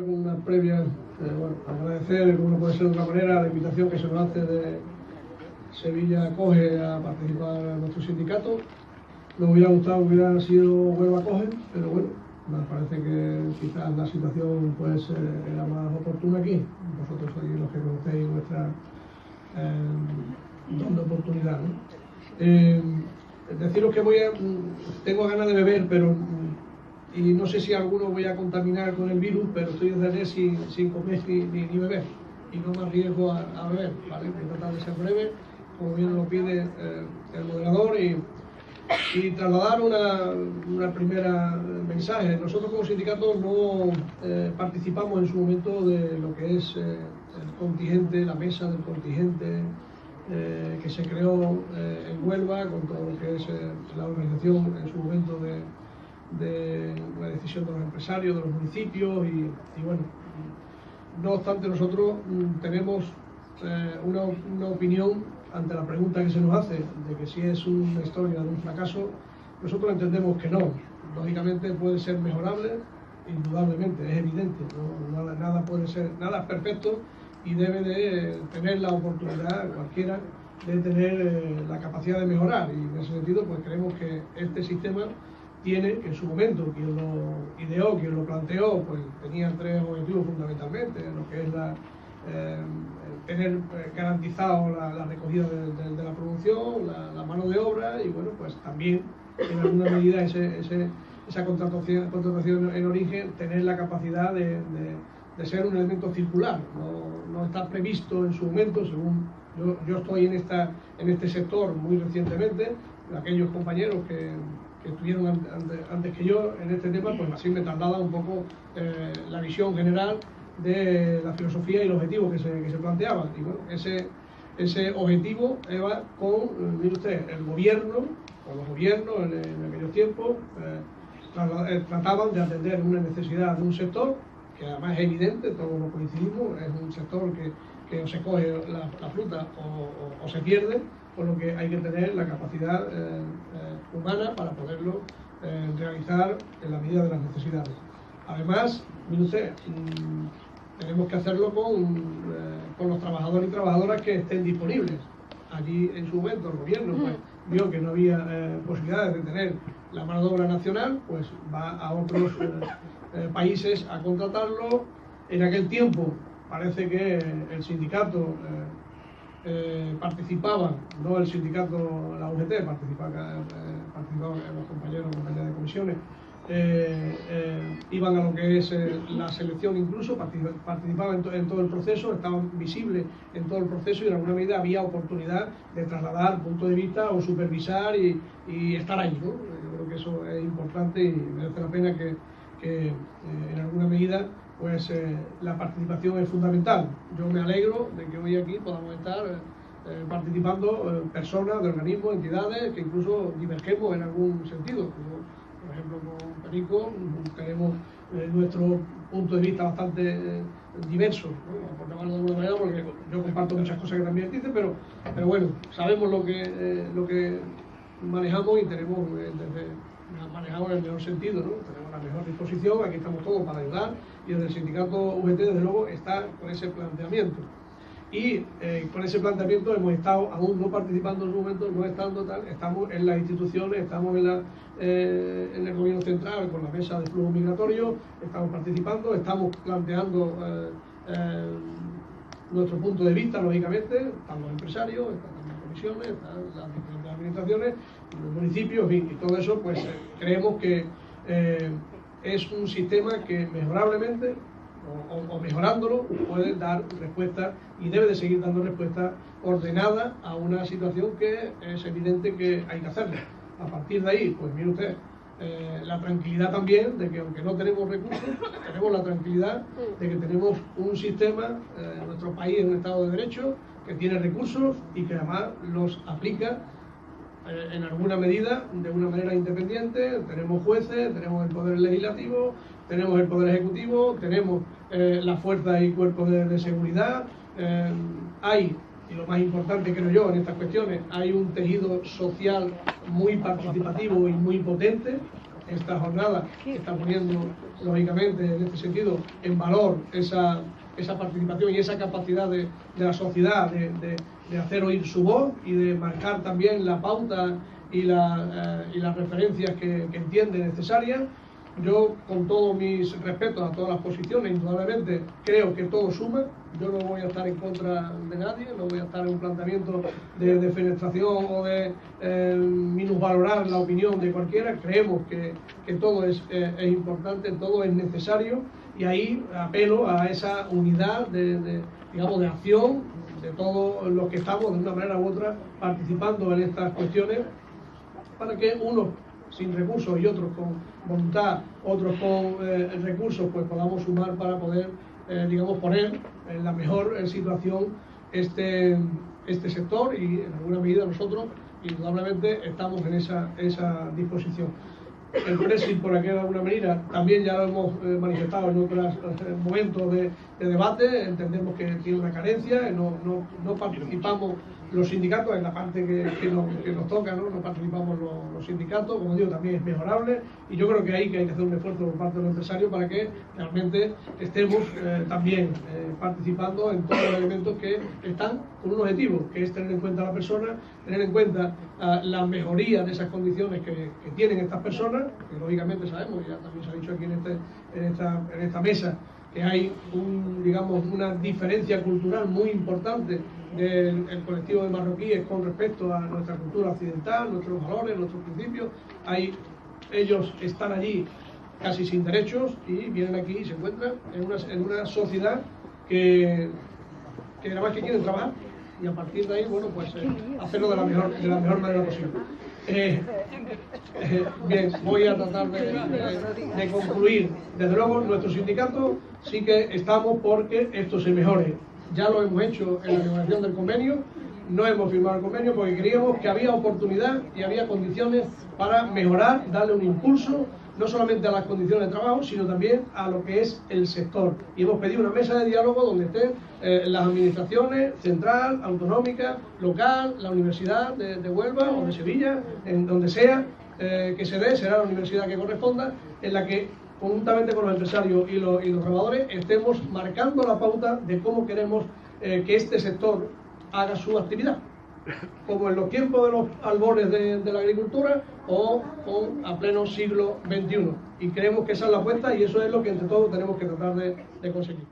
con una previa, eh, bueno, agradecer, como no puede ser de otra manera, la invitación que se nos hace de Sevilla Coge a participar en nuestro sindicato. Nos hubiera gustado que hubiera sido Huelva Coge, pero bueno, nos parece que quizás la situación pues era más oportuna aquí. Vosotros sois los que conocéis nuestra eh, donde oportunidad. ¿no? Eh, deciros que voy a, tengo ganas de beber, pero y no sé si alguno voy a contaminar con el virus, pero estoy desde sin, sin comer ni, ni, beber y no me arriesgo a, beber, ¿vale? Voy a tratar de ser breve, como bien lo pide eh, el moderador y, y trasladar una, una, primera mensaje. Nosotros como sindicato no eh, participamos en su momento de lo que es eh, el contingente, la mesa del contingente eh, que se creó eh, en Huelva con todo lo que es eh, la organización en su momento de de la decisión de los empresarios, de los municipios y, y bueno, no obstante nosotros mm, tenemos eh, una, una, opinión ante la pregunta que se nos hace de que si es una historia de un fracaso, nosotros entendemos que no. Lógicamente puede ser mejorable, indudablemente, es evidente, ¿no? nada, puede ser, nada es perfecto y debe de tener la oportunidad cualquiera de tener eh, la capacidad de mejorar y en ese sentido pues creemos que este sistema tiene en su momento, quien lo ideó, quien lo planteó, pues tenía tres objetivos fundamentalmente, lo que es eh, tener eh, garantizado la, recogida de, la producción, la, mano de obra y bueno, pues también en alguna medida ese, ese, esa contratación, contratación, en origen, tener la capacidad de, de ser un elemento circular, no, no, está previsto en su momento, según yo, yo estoy en, esta, en este sector muy recientemente, aquellos compañeros que que estuvieron antes, antes, que yo en este tema, pues así me traslada un poco eh, la visión general de la filosofía y el objetivo que se, que se planteaban. Y bueno, ese, ese objetivo va con, mire usted, el gobierno, o los gobiernos en, en aquellos tiempos, eh, trataban de atender una necesidad de un sector, que además es evidente, todos lo coincidimos, es un sector que, que se coge la, la fruta o, o, o se pierde, por lo que hay que tener la capacidad eh, eh, humana para poderlo eh, realizar en la medida de las necesidades. Además, mire usted, mmm, tenemos que hacerlo con, con, los trabajadores y trabajadoras que estén disponibles. Allí en su momento el gobierno pues, vio que no había posibilidades de tener la mano de obra nacional, pues va a otros países a contratarlo. En aquel tiempo parece que el sindicato eh, participaban, no el sindicato, la UGT, participaban, eh, participaban los compañeros, compañeras de comisiones, eh, eh, iban a lo que es eh, la selección incluso, participaban en, to en, todo el proceso, estaban visibles en todo el proceso y en alguna medida había oportunidad de trasladar punto de vista o supervisar y, y estar ahí. ¿no? Yo creo que eso es importante y merece la pena que en alguna medida pues eh, la participación es fundamental. Yo me alegro de que hoy aquí podamos estar eh, participando eh, personas de organismos, entidades, que incluso divergemos en algún sentido. Por ejemplo, con Perico tenemos eh, nuestro punto de vista bastante eh, diverso, ¿no? por llamarlo de alguna manera, porque yo comparto muchas cosas que también dice, pero, pero bueno, sabemos lo que, eh, lo que manejamos y tenemos desde manejamos en el mejor sentido, ¿no? tenemos la mejor disposición, aquí estamos todos para ayudar y desde el sindicato UGT desde luego está con ese planteamiento. Y eh, con ese planteamiento hemos estado, aún no participando en su momento, no estando tal, estamos en las instituciones, estamos en, la, eh, en el gobierno central con la mesa de flujo migratorio, estamos participando, estamos planteando eh, eh nuestro punto de vista, lógicamente, están los empresarios, están las comisiones, están las diferentes administraciones, los municipios, fin, y todo eso, pues creemos que eh, es un sistema que mejorablemente o, mejorándolo puede dar respuesta y debe de seguir dando respuesta ordenada a una situación que es evidente que hay que hacerla. A partir de ahí, pues mire usted, eh, la tranquilidad también de que aunque no tenemos recursos, tenemos la tranquilidad de que tenemos un sistema, eh, nuestro país es un Estado de Derecho, que tiene recursos y que además los aplica eh, en alguna medida de una manera independiente. Tenemos jueces, tenemos el poder legislativo, tenemos el poder ejecutivo, tenemos eh, las fuerzas y cuerpos de, seguridad. Eh, hay, y lo más importante creo yo en estas cuestiones, hay un tejido social muy participativo y muy potente. esta jornada está poniendo, lógicamente, en este sentido, en valor esa, esa participación y esa capacidad de, la sociedad de, hacer oír su voz y de marcar también la pauta y, la, eh, y las referencias que, entiende necesarias yo, con todos mis respetos a todas las posiciones, indudablemente creo que todo suma. Yo no voy a estar en contra de nadie, no voy a estar en un planteamiento de defenestración o de eh, minusvalorar la opinión de cualquiera. Creemos que, todo es, eh, importante, todo es necesario y ahí apelo a esa unidad de, de, digamos, de acción de todos los que estamos de una manera u otra participando en estas cuestiones para que uno sin recursos y otros con voluntad, otros con eh, recursos, pues podamos sumar para poder, eh, digamos, poner en la mejor eh, situación este, este sector y en alguna medida nosotros indudablemente estamos en esa, esa disposición. El Brexit, por aquí de alguna manera, también ya lo hemos manifestado en otros momentos de, debate, entendemos que tiene una carencia, no, no, no participamos los sindicatos, en la parte que, nos, toca, ¿no? participamos los, sindicatos, como digo, también es mejorable. Y yo creo que ahí que hay que hacer un esfuerzo por parte de los empresarios para que realmente estemos eh, también eh, participando en todos los elementos que están con un objetivo, que es tener en cuenta a la persona, tener en cuenta ah, la mejoría de esas condiciones que, tienen estas personas, que lógicamente sabemos, ya también se ha dicho aquí en, este, en, esta, en esta mesa, que hay un, digamos, una diferencia cultural muy importante del colectivo de marroquíes con respecto a nuestra cultura occidental, nuestros valores, nuestros principios. Hay, ellos están allí casi sin derechos y vienen aquí y se encuentran en una, en una sociedad que, que nada más que quieren trabajar y a partir de ahí, bueno, pues eh, hacerlo de la mejor, de la mejor manera posible. Eh, eh, bien, voy a tratar de, concluir. Desde luego, nuestro sindicato sí que estamos porque esto se mejore. Ya lo hemos hecho en la negociación del convenio, no hemos firmado el convenio porque creíamos que había oportunidad y había condiciones para mejorar, darle un impulso no solamente a las condiciones de trabajo, sino también a lo que es el sector. Y hemos pedido una mesa de diálogo donde estén eh, las administraciones central, autonómica, local, la Universidad de, Huelva o de Sevilla, en donde sea eh, que se dé, será la universidad que corresponda, en la que conjuntamente con los empresarios y los, y los trabajadores estemos marcando la pauta de cómo queremos eh, que este sector haga su actividad como en los tiempos de los albores de, la agricultura o, a pleno siglo XXI. Y creemos que esa es la apuesta y eso es lo que entre todos tenemos que tratar de conseguir.